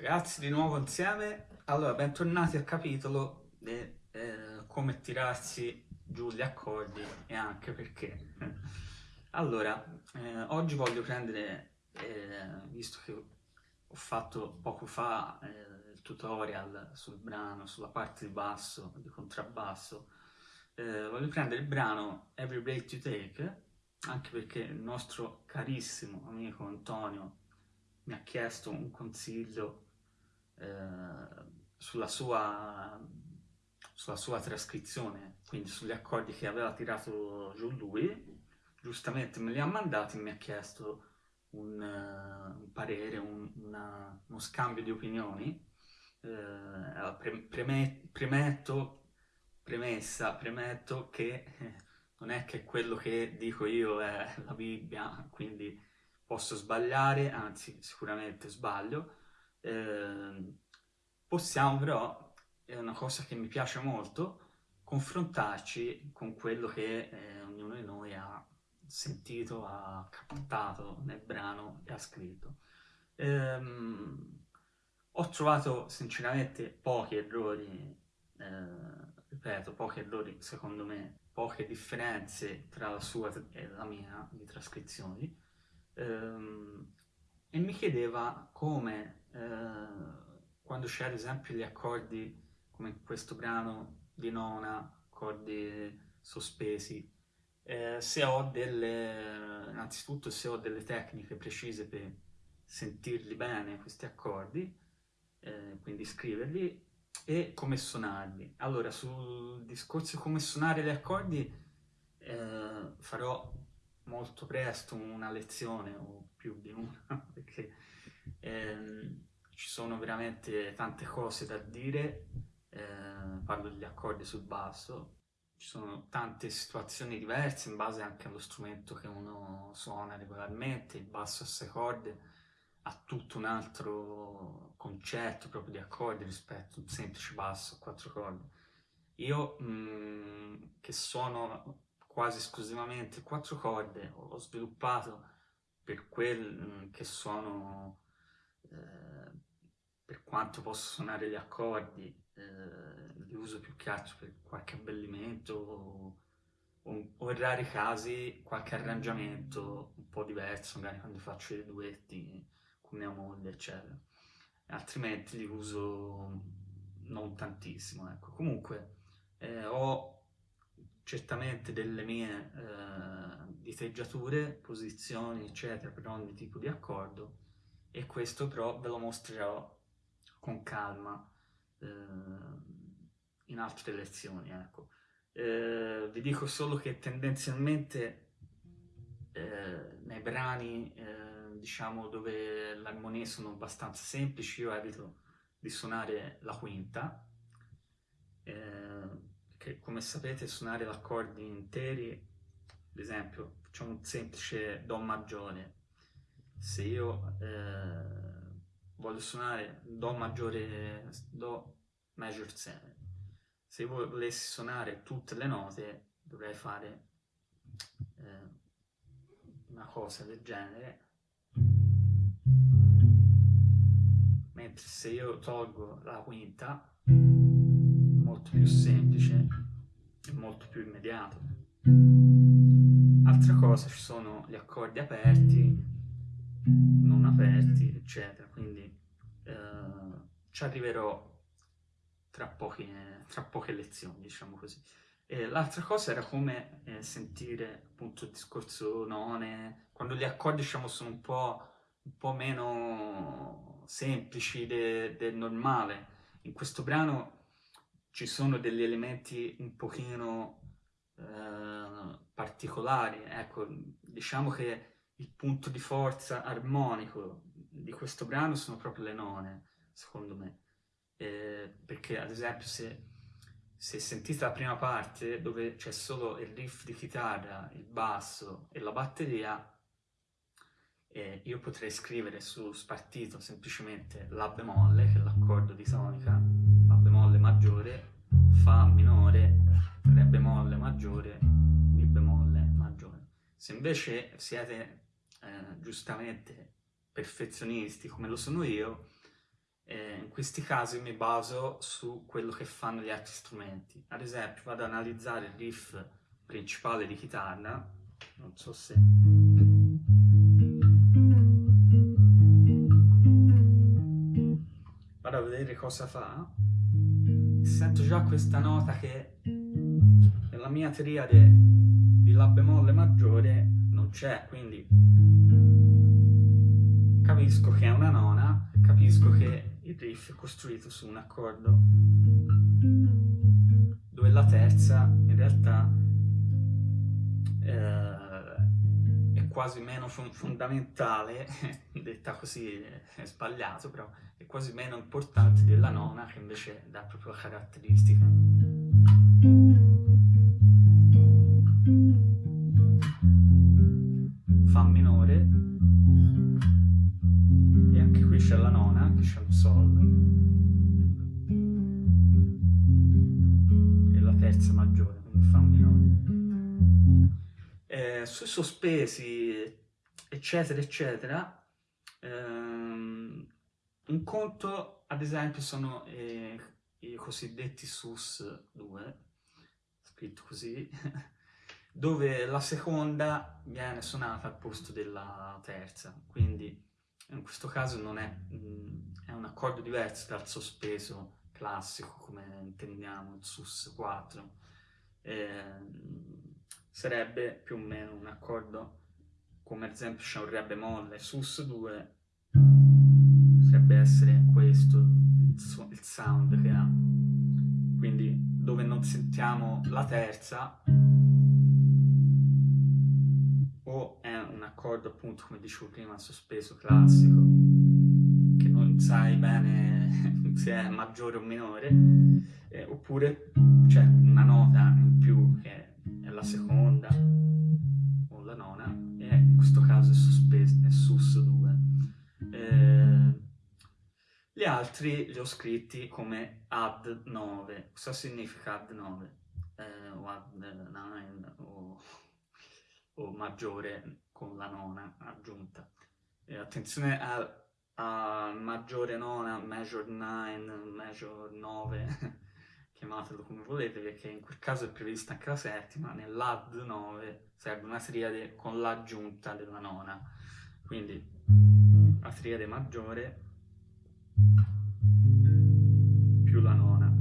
Ragazzi, di nuovo insieme. Allora, bentornati al capitolo di eh, come tirarsi giù gli accordi e anche perché. Allora, eh, oggi voglio prendere, eh, visto che ho fatto poco fa eh, il tutorial sul brano, sulla parte di basso, di contrabbasso, eh, voglio prendere il brano Every Break You Take, anche perché il nostro carissimo amico Antonio mi ha chiesto un consiglio eh, sulla, sua, sulla sua trascrizione, quindi sugli accordi che aveva tirato giù lui, giustamente me li ha mandati e mi ha chiesto un, uh, un parere, un, una, uno scambio di opinioni. Uh, pre premet premetto, premessa, premetto che non è che quello che dico io è la Bibbia, quindi posso sbagliare, anzi sicuramente sbaglio, eh, possiamo però, è una cosa che mi piace molto, confrontarci con quello che eh, ognuno di noi ha sentito, ha captato nel brano e ha scritto. Ehm, ho trovato sinceramente pochi errori, eh, ripeto, pochi errori secondo me, poche differenze tra la sua e la mia di trascrizioni, ehm, e mi chiedeva come eh, quando c'è ad esempio gli accordi come questo brano di nona, accordi sospesi, eh, se ho delle, innanzitutto se ho delle tecniche precise per sentirli bene questi accordi, eh, quindi scriverli, e come suonarli. Allora, sul discorso come suonare gli accordi eh, farò molto presto una lezione o più di una, perché ehm, ci sono veramente tante cose da dire, eh, parlo degli accordi sul basso, ci sono tante situazioni diverse in base anche allo strumento che uno suona regolarmente, il basso a sei corde ha tutto un altro concetto proprio di accordi rispetto a un semplice basso a quattro corde. Io mh, mm, che suono quasi esclusivamente quattro corde ho sviluppato per quel mm, che suono eh, per quanto posso suonare gli accordi eh, li uso più che altro per qualche abbellimento o, o, o, in rari casi qualche arrangiamento un po' diverso magari quando faccio i duetti con mia moglie eccetera. Altrimenti li uso non tantissimo ecco. Comunque eh, ho certamente delle mie eh, diteggiature, posizioni, eccetera, per ogni tipo di accordo e questo però ve lo mostrerò con calma eh, in altre lezioni, ecco. Eh, vi dico solo che tendenzialmente eh, nei brani, eh, diciamo, dove le armonie sono abbastanza semplici, io evito di suonare la quinta, eh, che come sapete suonare gli accordi interi, ad esempio facciamo un semplice Do maggiore, se io eh, voglio suonare Do maggiore, Do major 7, se io volessi suonare tutte le note dovrei fare eh, una cosa del genere, mentre se io tolgo la quinta molto più semplice e molto più immediato. Altra cosa, ci sono gli accordi aperti, non aperti, eccetera, quindi eh, ci arriverò tra poche, tra poche lezioni, diciamo così. L'altra cosa era come eh, sentire appunto il discorso none, quando gli accordi diciamo sono un po', un po meno semplici del de normale. In questo brano ci sono degli elementi un pochino eh, particolari, ecco, diciamo che il punto di forza armonico di questo brano sono proprio le none, secondo me, eh, perché ad esempio se, se sentite la prima parte dove c'è solo il riff di chitarra, il basso e la batteria, eh, io potrei scrivere su spartito semplicemente La bemolle, che è l'accordo di tonica, La bemolle maggiore, Fa minore, Re bemolle maggiore, Mi bemolle maggiore. Se invece siete eh, giustamente perfezionisti come lo sono io, eh, questi casi mi baso su quello che fanno gli altri strumenti. Ad esempio vado ad analizzare il riff principale di chitarra, non so se... cosa fa. Sento già questa nota che nella mia triade di La bemolle maggiore non c'è, quindi capisco che è una nona, capisco che il riff è costruito su un accordo dove la terza in realtà eh, è quasi meno fondamentale, detta così è sbagliato, però è quasi meno importante della nona che invece dà proprio la caratteristica. Fa minore e anche qui c'è la nona, che c'è un sol e la terza maggiore, quindi fa minore. Eh, sui sospesi, eccetera, eccetera, ehm, un conto, ad esempio, sono eh, i cosiddetti SUS 2, scritto così, dove la seconda viene suonata al posto della terza, quindi in questo caso non è, mm, è un accordo diverso dal sospeso classico come intendiamo il sus 4 eh, sarebbe più o meno un accordo come ad esempio c'è un re bemolle sus 2 potrebbe essere questo il, il sound che ha. Quindi dove non sentiamo la terza o è un accordo appunto come dicevo prima sospeso classico che non sai bene se è maggiore o minore eh, oppure c'è una nota in più che è la seconda altri li ho scritti come add 9 cosa significa add 9? Eh, o add 9 o o maggiore con la nona aggiunta. E attenzione al, al maggiore nona, major 9, major 9, chiamatelo come volete, perché in quel caso è prevista anche la settima, nell'add 9 serve una triade con l'aggiunta della nona. Quindi la triade maggiore più la nona.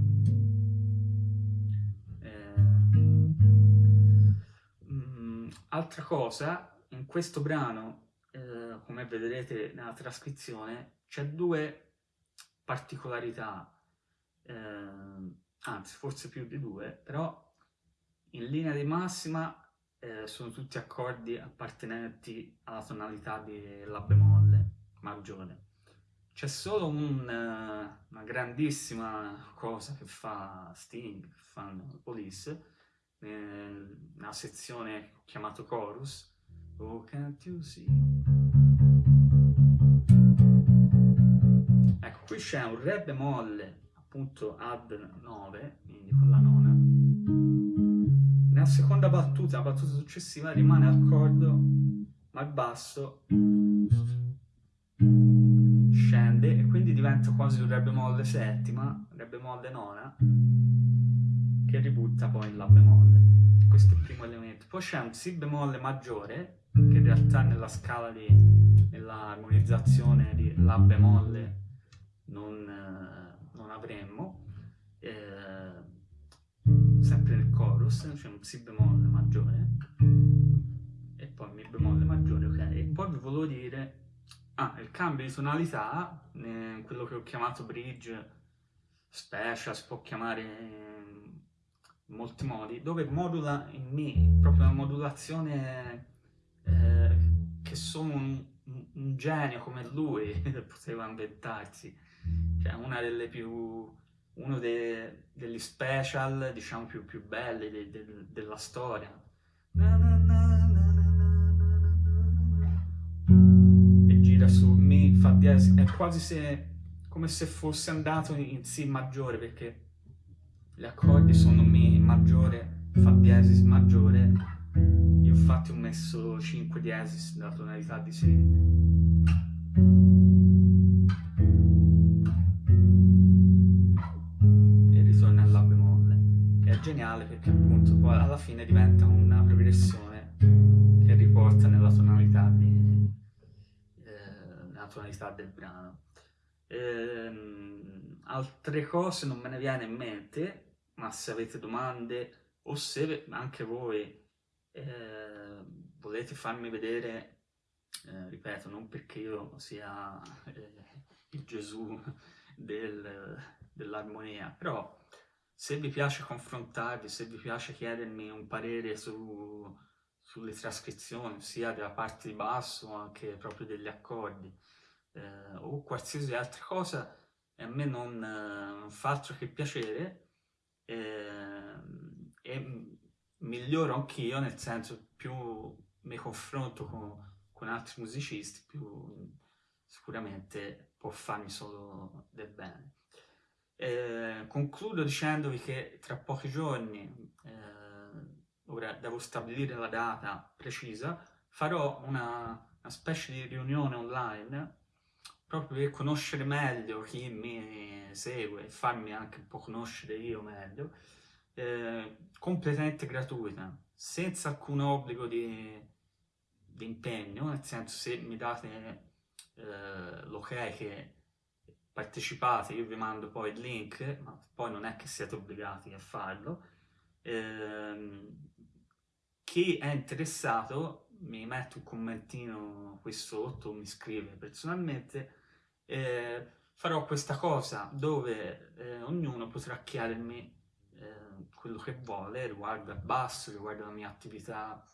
Altra cosa, in questo brano, eh, come vedrete nella trascrizione, c'è due particolarità, eh, anzi forse più di due, però in linea di massima eh, sono tutti accordi appartenenti alla tonalità di La bemolle maggiore. C'è solo un, eh, una grandissima cosa che fa Sting, che fanno Police, nella sezione chiamato chorus. Oh can't you see? Ecco qui c'è un re bemolle appunto add 9 quindi con la nona. Nella seconda battuta la battuta successiva rimane al cordo ma il basso scende e quindi diventa quasi un re bemolle settima re bemolle nona che ributta poi in La bemolle. Questo è il primo elemento. Poi c'è un Si bemolle maggiore, che in realtà nella scala di, nell'armonizzazione di La bemolle non, non avremmo, eh, sempre nel chorus, c'è un Si bemolle cambio di tonalità, eh, quello che ho chiamato bridge special, si può chiamare in molti modi, dove modula in me, proprio una modulazione eh, che solo un, un, genio come lui poteva inventarsi. Cioè una delle più... uno de, degli special, diciamo, più, più belli de, de, della storia. tonifica su Mi fa diesis, è quasi se, come se fosse andato in Si maggiore, perché gli accordi sono Mi maggiore, fa diesis maggiore, io infatti ho messo 5 diesis nella tonalità di Si. e ritorna alla bemolle che è geniale perché appunto poi alla fine diventa una progressione che riporta nella tonalità di tonalità del brano. Ehm, altre cose non me ne viene in mente, ma se avete domande o se anche voi eh, volete farmi vedere, eh, ripeto, non perché io sia eh, il Gesù del, dell'armonia, però se vi piace confrontarvi, se vi piace chiedermi un parere su, sulle trascrizioni, sia della parte di basso, anche proprio degli accordi, eh, o qualsiasi altra cosa, a me non, non fa altro che piacere, eh, e miglioro anch'io, nel senso più mi confronto con, con altri musicisti, più sicuramente può farmi solo del bene. Eh, concludo dicendovi che tra pochi giorni, eh, ora devo stabilire la data precisa, farò una, una, specie di riunione online proprio per conoscere meglio chi mi segue e farmi anche un po' conoscere io meglio, eh, completamente gratuita, senza alcun obbligo di, di impegno, nel senso se mi date eh, l'ok che partecipate, io vi mando poi il link, ma poi non è che siete obbligati a farlo. Ehm, chi è interessato mi mette un commentino qui sotto, mi scrive personalmente, eh, farò questa cosa dove eh, ognuno potrà chiedermi eh, quello che vuole riguardo al basso, riguardo la mia attività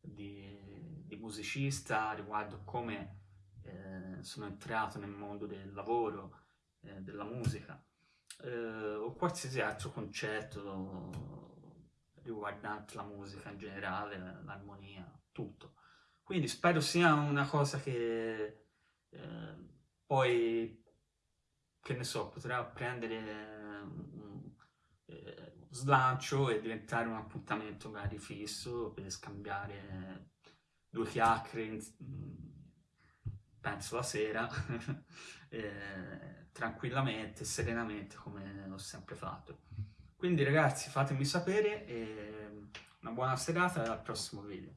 di, di musicista, riguardo come eh, sono entrato nel mondo del lavoro, eh, della musica o qualsiasi altro concetto riguardante la musica in generale, l'armonia, tutto. Quindi spero sia una cosa che eh, poi, che ne so, potrà prendere un eh, slancio e diventare un appuntamento magari fisso per scambiare due chiacchiere, penso la sera, eh, tranquillamente, serenamente, come ho sempre fatto. Quindi ragazzi fatemi sapere e una buona serata e al prossimo video.